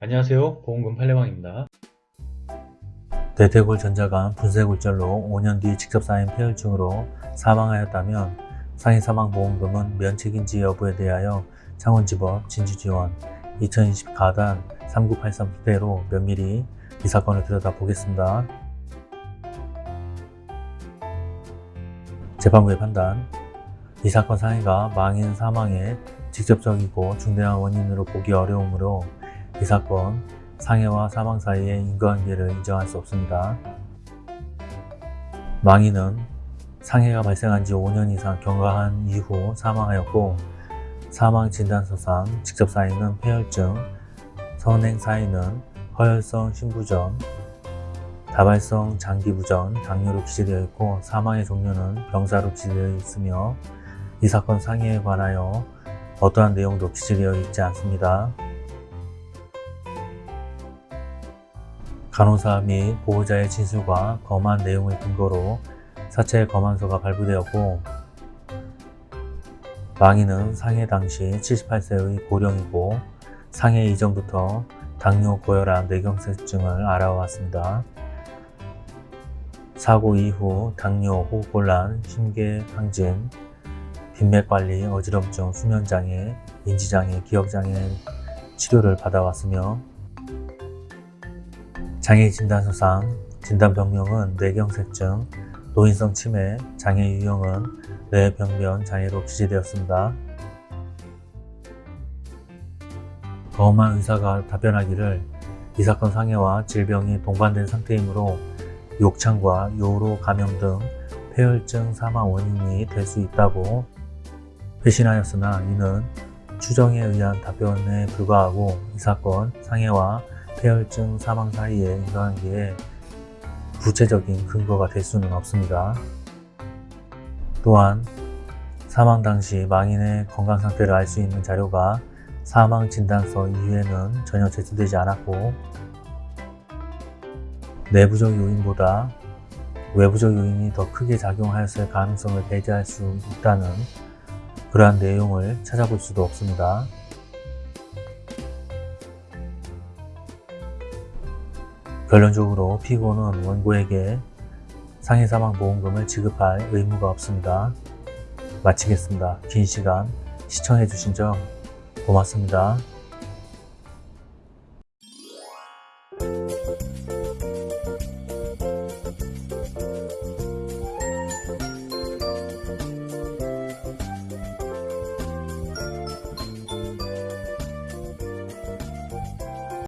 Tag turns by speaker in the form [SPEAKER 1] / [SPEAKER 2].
[SPEAKER 1] 안녕하세요. 보험금 팔례방입니다.
[SPEAKER 2] 대퇴골 전자가 분쇄골절로 5년 뒤 직접 쌓인 폐혈증으로 사망하였다면 상해 사망보험금은 면책인지 여부에 대하여 창원지법 진주지원 2020 가단 3983 부대로 면밀히 이 사건을 들여다보겠습니다. 재판부의 판단. 이 사건 상해가 망인 사망의 직접적이고 중대한 원인으로 보기 어려우므로 이 사건 상해와 사망 사이의 인과관계를 인정할 수 없습니다. 망인은 상해가 발생한 지 5년 이상 경과한 이후 사망하였고 사망 진단서상 직접 사인은 폐혈증, 선행 사인은 허혈성 심부전, 다발성 장기부전, 당뇨로 기재되어 있고 사망의 종류는 병사로 기재되어 있으며 이 사건 상해에 관하여 어떠한 내용도 기재되어 있지 않습니다. 간호사 및 보호자의 진술과 검안 내용을 근거로 사체 검안서가 발부되었고 망인은 상해 당시 78세의 고령이고 상해 이전부터 당뇨, 고혈압, 뇌경색증을 알아왔습니다. 사고 이후 당뇨, 호흡곤란, 심계항진, 빈맥관리, 어지럼증, 수면장애, 인지장애, 기억장애 치료를 받아왔으며 장애 진단서상 진단병명은 뇌경색증, 노인성 치매, 장애 유형은 뇌병변 장애로 기재되었습니다. 검한 의사가 답변하기를 이 사건 상해와 질병이 동반된 상태이므로 욕창과 요로 감염 등 폐혈증 사망 원인이 될 수 있다고 회신하였으나 이는 추정에 의한 답변에 불과하고 이 사건 상해와 폐혈증 사망 사이의 인과관계에 구체적인 근거가 될 수는 없습니다. 또한 사망 당시 망인의 건강 상태를 알 수 있는 자료가 사망 진단서 이후에는 전혀 제출되지 않았고 내부적 요인보다 외부적 요인이 더 크게 작용하였을 가능성을 배제할 수 있다는 그러한 내용을 찾아볼 수도 없습니다. 결론적으로 피고는 원고에게 상해사망보험금을 지급할 의무가 없습니다. 마치겠습니다. 긴 시간 시청해주신 점 고맙습니다.